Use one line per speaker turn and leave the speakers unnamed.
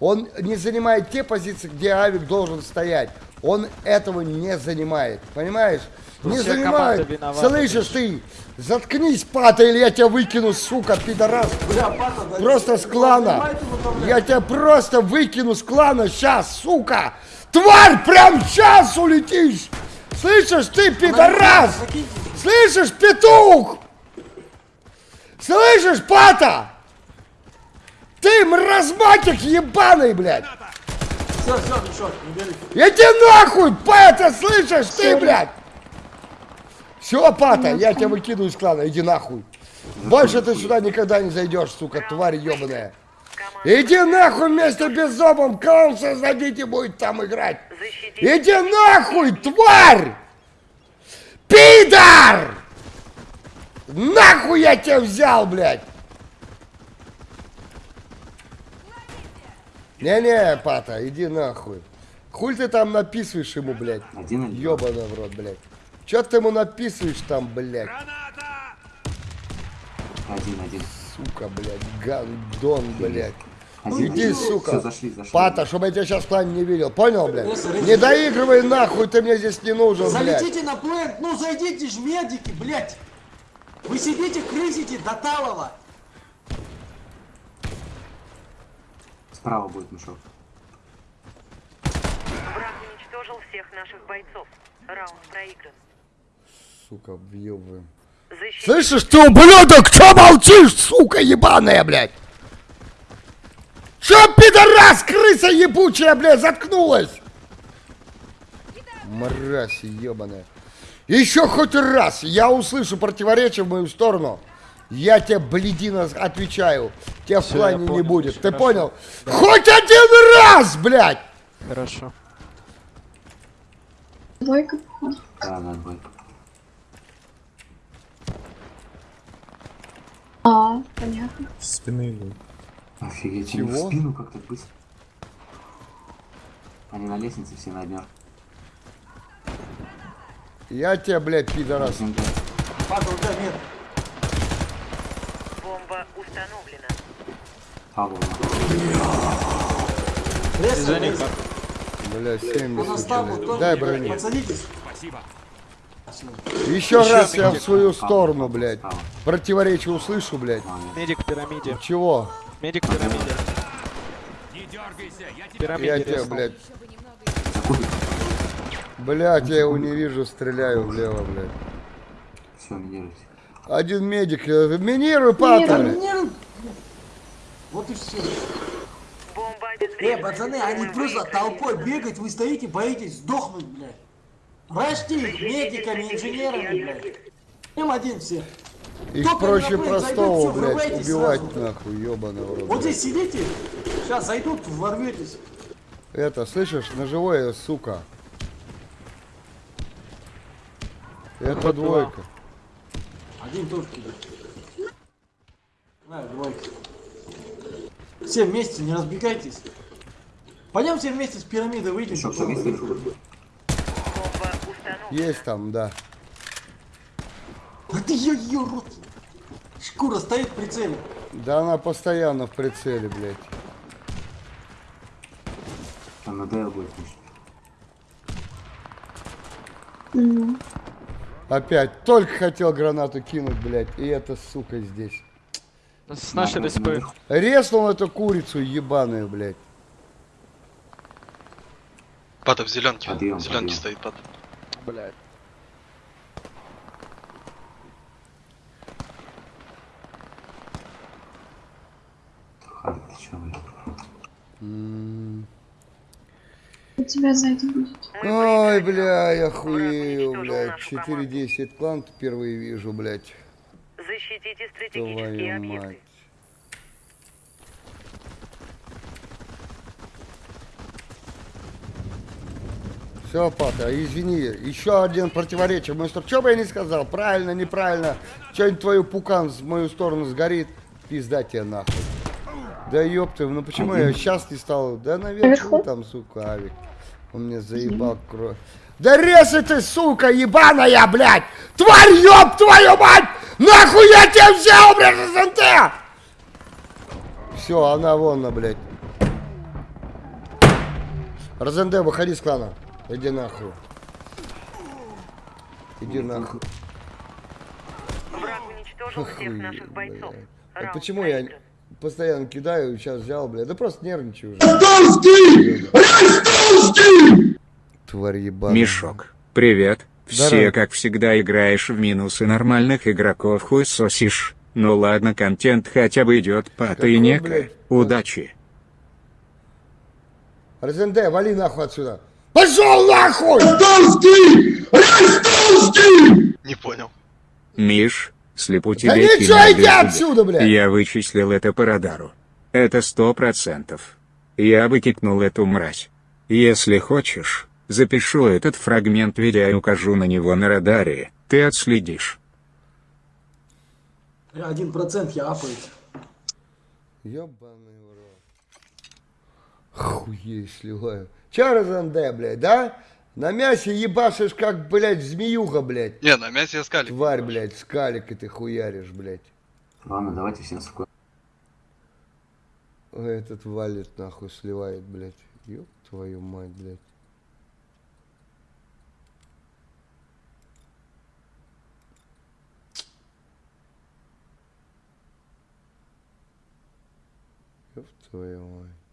Он не занимает те позиции, где авик должен стоять. Он этого не занимает. Понимаешь?
Тут
не занимает.
виновата,
Слышишь ты? Заткнись, пата, или я тебя выкину, сука, пидорас.
Бля, пата, да
Просто с клана. Я тебя просто выкину с клана сейчас, сука. Тварь, прям сейчас улетишь. Слышишь ты, пидорас? Слышишь, петух? Слышишь, пата? Ты мразматик ебаный, блядь.
Все, все, Мишок, не бери.
Иди нахуй, пата, слышишь ты, блядь? Все, пата, я тебя выкидываю из клана, иди нахуй. Больше ты сюда никогда не зайдешь, сука, тварь ебаная. Иди нахуй вместе без зобом, клан создадите будет там играть. Иди нахуй, тварь! Пидор! Нахуй я тебя взял, блядь! Не-не, Пата, иди нахуй. Хуль ты там написываешь ему, блядь?
Один?
Ёбаный в рот, блядь. Чё ты ему написываешь там, блядь?
Один, один.
Сука, блядь, гандон, блядь.
Один,
Иди,
один.
сука.
Все, зашли, зашли.
Пата, чтобы я тебя сейчас в плане не видел. Понял, блядь?
Если
Не доигрывай нахуй, ты мне здесь не нужен, блядь.
Залетите на плент, ну зайдите ж медики, блядь. Вы сидите, крысите до талого.
Справа будет мешок.
Враг уничтожил всех наших бойцов. Раунд проигран.
Сука, въебываем.
Защитить
Слышишь ты, ублюдок, чё молчишь, сука ебаная, блядь? Чё, пидорас, крыса ебучая, блядь, заткнулась? Мразь ебаная. Еще хоть раз я услышу противоречие в мою сторону, я тебе, бледина, отвечаю, тебя в
Всё,
плане
я
не
понял,
будет. Ты
хорошо.
понял? Хоть один раз, блядь!
Хорошо.
Двойка, походу.
Да, да, двойка.
А, понятно.
Спины идут.
Офигеть, в спину как-то быстро. Они на лестнице все на однер.
Я тебя, блядь, пидорас.
Да.
Пата, у тебя нет.
Бомба установлена.
Павлова.
Лес,
Извини,
лес.
пап.
Бля,
Он
70,
оставил
блядь.
тоже,
Дай
блядь,
брони.
Подсадитесь.
Еще
Еще
раз я в свою сторону, блядь. Противоречие услышу, блядь.
Медик в пирамиде.
Чего?
Медик в пирамиде. В пирамиде
Я тебя,
резнул.
блядь.
За кубик.
Блядь, я его не вижу, стреляю влево, блядь.
Все, минируйте.
Один медик. э, Минируй, блядь.
Нет. Вот и все. Э, пацаны, они просто толпой бегать, вы стоите, боитесь сдохнуть, блядь. Рожьте их медиками, инженерами, блядь. Им один все.
Их
Только
проще
на плей
простого,
зайдут, всё,
блядь, убивать
сразу.
нахуй, ебаный в рот.
Вот здесь сидите, сейчас зайдут, ворветесь.
Это, слышишь, ножевое, сука. Это двойка.
Один тоже кидает. На, двойка. Все вместе, не разбегайтесь. Пойдем все вместе с пирамидой выйдем.
Что есть
там, да.
А ты ее, ее рот. Шкура стоит в прицеле.
Да она постоянно в прицеле, блядь.
Там на ДЛ будет.
М,
Опять, только хотел гранату кинуть, блядь, и эта сука здесь.
С нашей
На- на-
ДСП.
Резнул эту курицу ебаную, блядь.
Пата в зеленке.
Подъем,
в зеленке
подъем.
стоит пата.
Блядь.
Харик, ты чё, блядь?
Тебя сзади будет.
Мы
Ой, бля, я хуею, блядь.
нашу команду.
4-10 клан впервые вижу, блядь.
Защитите стратегические
Твою
объекты.
мать. Все, Пата, извини, еще один противоречие. Что, что бы я не сказал, правильно, неправильно, что-нибудь твою пукан в мою сторону сгорит, пизда тебе нахуй. Да ёпты, ну почему я сейчас не стал? Да наверху там, сука, авик. Он мне заебал кровь. Да резай ты, сука, ебаная, блядь! Тварь, ёб твою мать! Нахуй я тебя взял, блядь, СНТ! Все, она вон, блядь. Розенде, выходи с клана. Иди нахуй. Иди нахуй.
Враг уничтожил всех наших бойцов.
А почему я. Постоянно кидаю, сейчас взял, блядь? Да просто нервничаю уже. Тварь ебаная.
Мешок, привет.
Здорово.
Все, как всегда, играешь в минусы нормальных игроков хуй сосишь. Ну ладно, контент хотя бы идет по тайнека. Удачи.
Розенде, вали нахуй отсюда. Пошел нахуй!
Не понял.
Миш, слепу
Да
тебе
ничего,
кинули
иди
сюда.
отсюда, блядь!
Я вычислил это по радару. Это сто процентов. Я бы кикнул эту мразь. Если хочешь, запишу этот фрагмент видео и укажу на него на радаре. Ты отследишь.
Один процент я апает.
Ёбаный в рот. Хуей сливаю. Че, Розенде, блядь, да? На мясе ебашишь, как, блядь, змеюга, блядь.
Не, на мясе я скалик.
Тварь, блядь, скалик и ты хуяришь, блядь.
Ладно, давайте всем спокойно.
Ой, Этот валит нахуй сливает, блядь. Ёб твою мать, блядь. Ёб твою мать.